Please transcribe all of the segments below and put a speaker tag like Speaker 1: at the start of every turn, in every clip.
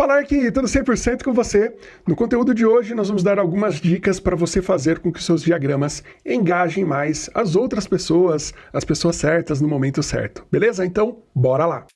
Speaker 1: Falar que tudo 100% com você. No conteúdo de hoje nós vamos dar algumas dicas para você fazer com que seus diagramas engajem mais as outras pessoas, as pessoas certas no momento certo. Beleza? Então, bora lá!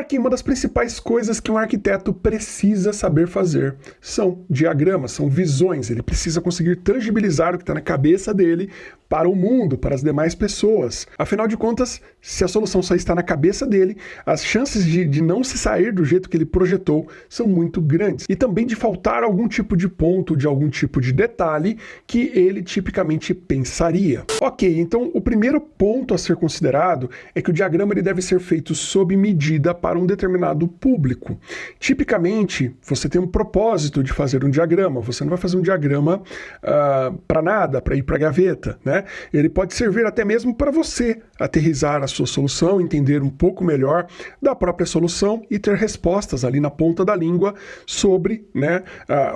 Speaker 1: Aqui, uma das principais coisas que um arquiteto precisa saber fazer são diagramas, são visões. Ele precisa conseguir tangibilizar o que está na cabeça dele para o mundo, para as demais pessoas. Afinal de contas, se a solução só está na cabeça dele, as chances de, de não se sair do jeito que ele projetou são muito grandes. E também de faltar algum tipo de ponto, de algum tipo de detalhe que ele tipicamente pensaria. Ok, então o primeiro ponto a ser considerado é que o diagrama ele deve ser feito sob medida para um determinado público. Tipicamente, você tem um propósito de fazer um diagrama, você não vai fazer um diagrama uh, ah, para nada, para ir para a gaveta, né? Ele pode servir até mesmo para você aterrizar a sua solução, entender um pouco melhor da própria solução e ter respostas ali na ponta da língua sobre né,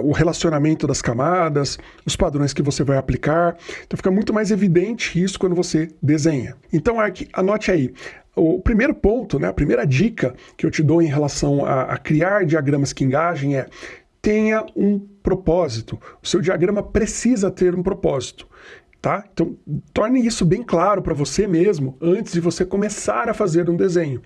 Speaker 1: o relacionamento das camadas, os padrões que você vai aplicar. Então fica muito mais evidente isso quando você desenha. Então, Ark, anote aí. O primeiro ponto, né, a primeira dica que eu te dou em relação a, a criar diagramas que engajem é tenha um propósito. O seu diagrama precisa ter um propósito. Tá? Então, torne isso bem claro para você mesmo antes de você começar a fazer um desenho.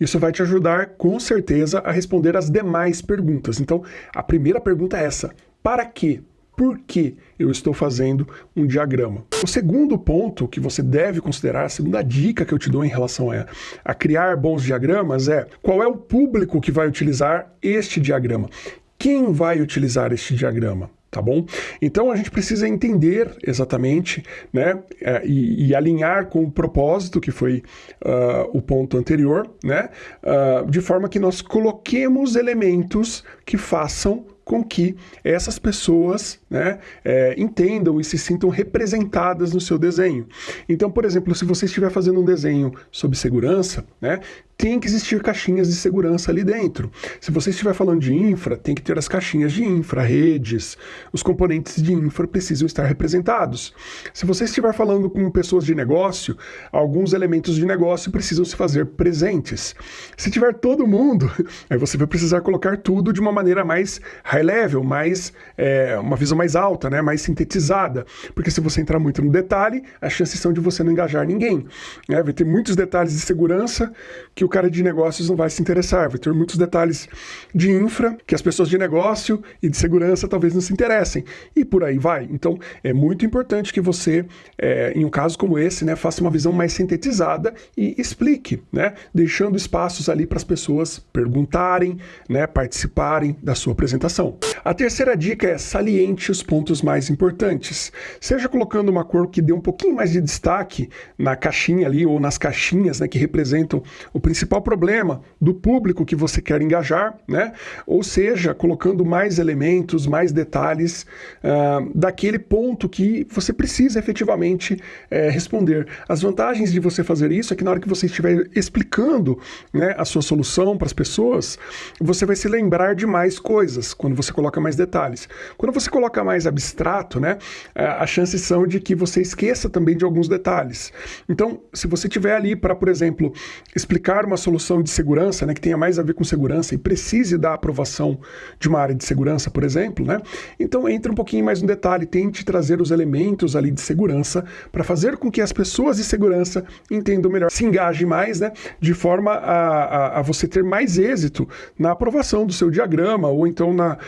Speaker 1: Isso vai te ajudar, com certeza, a responder as demais perguntas. Então, a primeira pergunta é essa: para quê? Por que eu estou fazendo um diagrama? O segundo ponto que você deve considerar, a segunda dica que eu te dou em relação a, a criar bons diagramas é qual é o público que vai utilizar este diagrama? Quem vai utilizar este diagrama? tá bom? Então a gente precisa entender exatamente, né, é, e, e, alinhar com o propósito que foi uh, o ponto anterior, né, uh, de forma que nós coloquemos elementos que façam com que essas pessoas né, é, entendam e se sintam representadas no seu desenho. Então, por exemplo, se você estiver fazendo um desenho sobre segurança, né, tem que existir caixinhas de segurança ali dentro. Se você estiver falando de infra, tem que ter as caixinhas de infra, redes, os componentes de infra precisam estar representados. Se você estiver falando com pessoas de negócio, alguns elementos de negócio precisam se fazer presentes. Se tiver todo mundo, aí você vai precisar colocar tudo de uma maneira mais high level, mais é, uma visão mais alta, né, mais sintetizada. Porque se você entrar muito no detalhe, as chances são de você não engajar ninguém. Né? Vai ter muitos detalhes de segurança que o cara de negócios não vai se interessar. Vai ter muitos detalhes de infra que as pessoas de negócio e de segurança talvez não se interessem. E por aí vai. Então, é muito importante que você, é, em um caso como esse, né, faça uma visão mais sintetizada e explique, né, deixando espaços ali para as pessoas perguntarem, né, participarem da sua apresentação. A terceira dica é saliente os pontos mais importantes. Seja colocando uma cor que dê um pouquinho mais de destaque na caixinha ali ou nas caixinhas né, que representam o principal problema do público que você quer engajar, né? Ou seja, colocando mais elementos, mais detalhes uh, daquele ponto que você precisa efetivamente uh, responder. As vantagens de você fazer isso é que na hora que você estiver explicando né, a sua solução para as pessoas, você vai se lembrar de mais coisas quando você coloca mais detalhes. Quando você coloca mais abstrato, né, uh, as chances são de que você esqueça também de alguns detalhes. Então, se você tiver ali para, por exemplo, explicar uma solução de segurança, né, que tenha mais a ver com segurança e precise da aprovação de uma área de segurança, por exemplo, né? Então entre um pouquinho mais no detalhe, tente trazer os elementos ali de segurança para fazer com que as pessoas de segurança entendam melhor, se engajem mais, né? De forma a, a, a você ter mais êxito na aprovação do seu diagrama ou então na,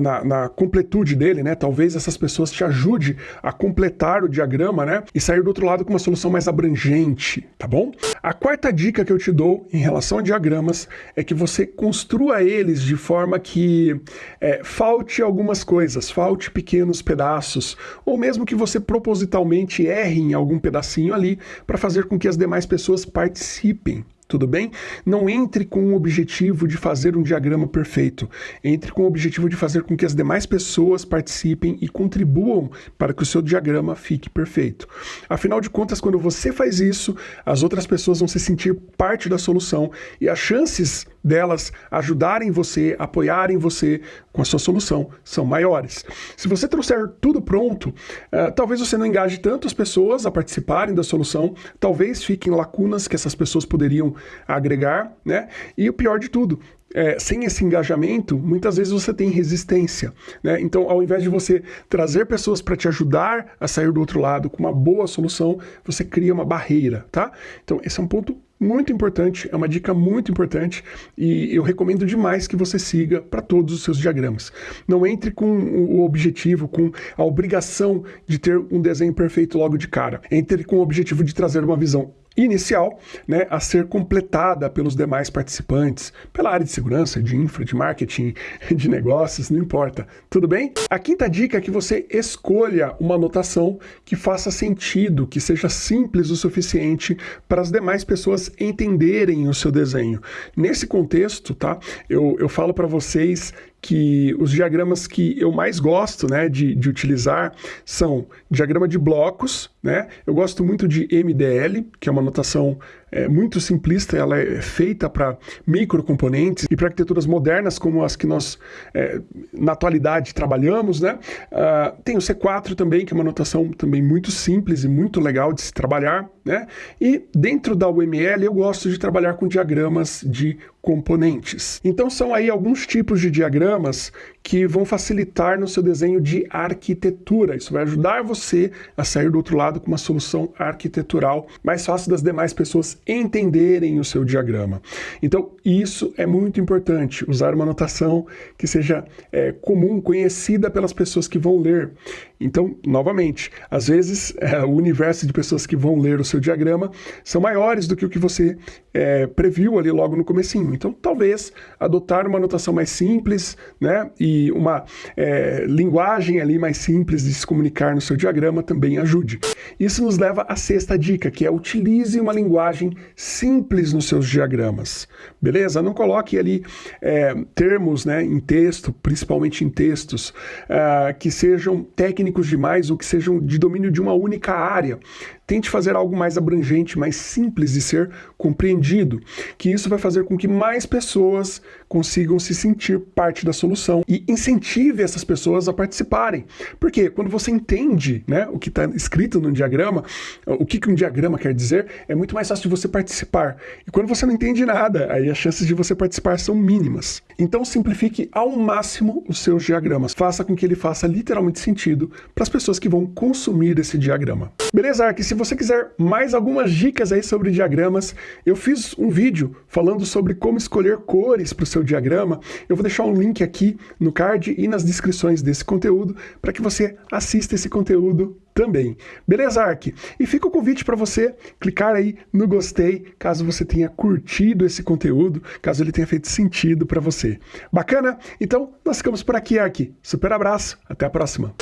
Speaker 1: na, na, completude dele, né? Talvez essas pessoas te ajudem a completar o diagrama, né? E sair do outro lado com uma solução mais abrangente, tá bom? A quarta dica que eu te dou em relação a diagramas é que você construa eles de forma que é, falte algumas coisas, falte pequenos pedaços, ou mesmo que você propositalmente erre em algum pedacinho ali para fazer com que as demais pessoas participem. Tudo bem? Não entre com o objetivo de fazer um diagrama perfeito. Entre com o objetivo de fazer com que as demais pessoas participem e contribuam para que o seu diagrama fique perfeito. Afinal de contas, quando você faz isso, as outras pessoas vão se sentir parte da solução e as chances delas ajudarem você, apoiarem você com a sua solução são maiores. Se você trouxer tudo pronto, uh, talvez você não engaje tanto as pessoas a participarem da solução, talvez fiquem lacunas que essas pessoas poderiam agregar, né? E o pior de tudo, é, sem esse engajamento, muitas vezes você tem resistência. Né? Então, ao invés de você trazer pessoas para te ajudar a sair do outro lado com uma boa solução, você cria uma barreira, tá? Então, esse é um ponto muito importante, é uma dica muito importante e eu recomendo demais que você siga para todos os seus diagramas. Não entre com o objetivo, com a obrigação de ter um desenho perfeito logo de cara. Entre com o objetivo de trazer uma visão inicial né, a ser completada pelos demais participantes, pela área de segurança, de infra, de marketing, de negócios, não importa. Tudo bem? A quinta dica é que você escolha uma anotação que faça sentido, que seja simples o suficiente para as demais pessoas entenderem o seu desenho. Nesse contexto, tá? Eu, eu falo para vocês que os diagramas que eu mais gosto né, de, de utilizar são diagrama de blocos, né? Eu gosto muito de MDL, que é uma notação é, muito simplista, ela é feita para microcomponentes e para arquiteturas modernas como as que nós é, na atualidade trabalhamos, né? Uh, tem o C4 também, que é uma notação também muito simples e muito legal de se trabalhar, né? E dentro da UML eu gosto de trabalhar com diagramas de componentes. Então são aí alguns tipos de diagramas programas que vão facilitar no seu desenho de arquitetura. Isso vai ajudar você a sair do outro lado com uma solução arquitetural mais fácil das demais pessoas entenderem o seu diagrama. Então, isso é muito importante, usar uma notação que seja é, comum, conhecida pelas pessoas que vão ler. Então, novamente, às vezes é, o universo de pessoas que vão ler o seu diagrama são maiores do que o que você é, previu ali logo no comecinho. Então, talvez adotar uma notação mais simples, né, e uma é, linguagem ali mais simples de se comunicar no seu diagrama também ajude. Isso nos leva à sexta dica, que é utilize uma linguagem simples nos seus diagramas. Beleza? Não coloque ali é, termos né, em texto, principalmente em textos, uh, que sejam técnicos demais ou que sejam de domínio de uma única área. Tente fazer algo mais abrangente, mais simples de ser compreendido, que isso vai fazer com que mais pessoas consigam se sentir parte da solução incentive essas pessoas a participarem. Porque quando você entende né, o que está escrito no diagrama, o que, que um diagrama quer dizer, é muito mais fácil de você participar. E quando você não entende nada, aí as chances de você participar são mínimas. Então simplifique ao máximo os seus diagramas. Faça com que ele faça literalmente sentido para as pessoas que vão consumir esse diagrama. Beleza, Ark? Se você quiser mais algumas dicas aí sobre diagramas, eu fiz um vídeo falando sobre como escolher cores para o seu diagrama. Eu vou deixar um link aqui no card e nas descrições desse conteúdo para que você assista esse conteúdo também. Beleza, Ark? E fica o convite para você clicar aí no gostei, caso você tenha curtido esse conteúdo, caso ele tenha feito sentido para você. Bacana? Então, nós ficamos por aqui, Ark. Super abraço, até a próxima.